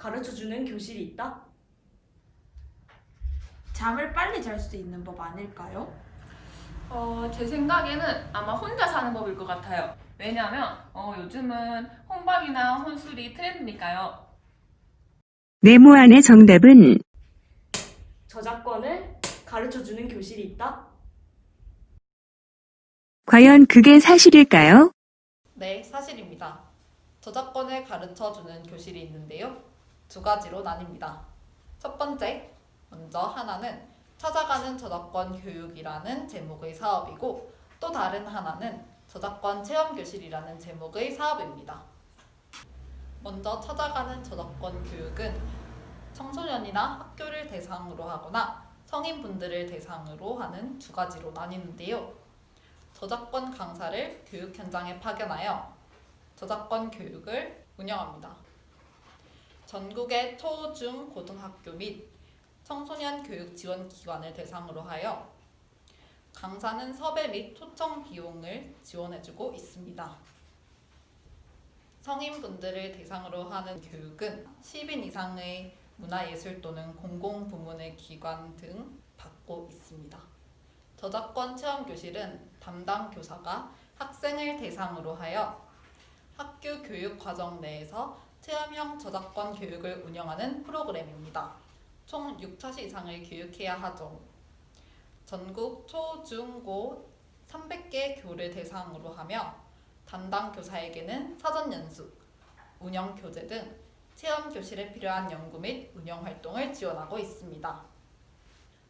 가르쳐주는 교실이 있다? 잠을 빨리 잘 수 있는 법 아닐까요? 어, 제 생각에는 아마 혼자 사는 법일 것 같아요. 왜냐하면 어, 요즘은 혼밥이나 혼술이 트렌드니까요. 네모 안의 정답은 저작권을 가르쳐주는 교실이 있다? 과연 그게 사실일까요? 네, 사실입니다. 저작권을 가르쳐 주는 교실이 있는데요. 두 가지로 나뉩니다. 첫 번째, 먼저 하나는 찾아가는 저작권 교육이라는 제목의 사업이고 또 다른 하나는 저작권 체험 교실이라는 제목의 사업입니다. 먼저 찾아가는 저작권 교육은 청소년이나 학교를 대상으로 하거나 성인분들을 대상으로 하는 두 가지로 나뉘는데요. 저작권 강사를 교육 현장에 파견하여 저작권 교육을 운영합니다. 전국의 초, 중, 고등학교 및 청소년 교육 지원 기관을 대상으로 하여 강사는 섭외 및 초청 비용을 지원해주고 있습니다. 성인분들을 대상으로 하는 교육은 10인 이상의 문화예술 또는 공공부문의 기관 등 받고 있습니다. 저작권 체험 교실은 담당 교사가 학생을 대상으로 하여 학교 교육 과정 내에서 체험형 저작권 교육을 운영하는 프로그램입니다. 총 6차시 이상을 교육해야 하죠. 전국 초, 중, 고 300개 교를 대상으로 하며 담당 교사에게는 사전 연수, 운영 교재 등 체험 교실에 필요한 연구 및 운영 활동을 지원하고 있습니다.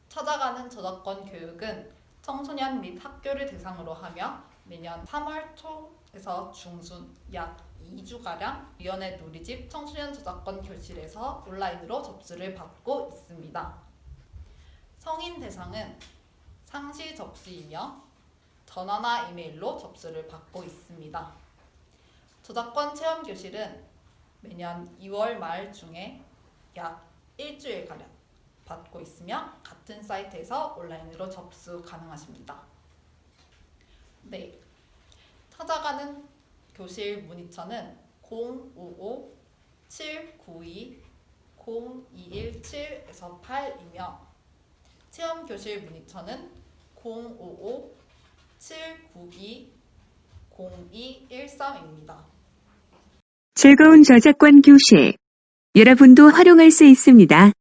찾아가는 저작권 교육은 청소년 및 학교를 대상으로 하며 매년 3월 초에서 중순 약 2주가량 위원회 누리집 청소년 저작권 교실에서 온라인으로 접수를 받고 있습니다. 성인 대상은 상시 접수이며 전화나 이메일로 접수를 받고 있습니다. 저작권 체험 교실은 매년 2월 말 중에 약 일주일가량 받고 있으며 같은 사이트에서 온라인으로 접수 가능하십니다. 네, 찾아가는 교실 문의처는 055-792-0217에서 8이며 체험 교실 문의처는 055-792-0213입니다. 즐거운 저작권 교실. 여러분도 활용할 수 있습니다.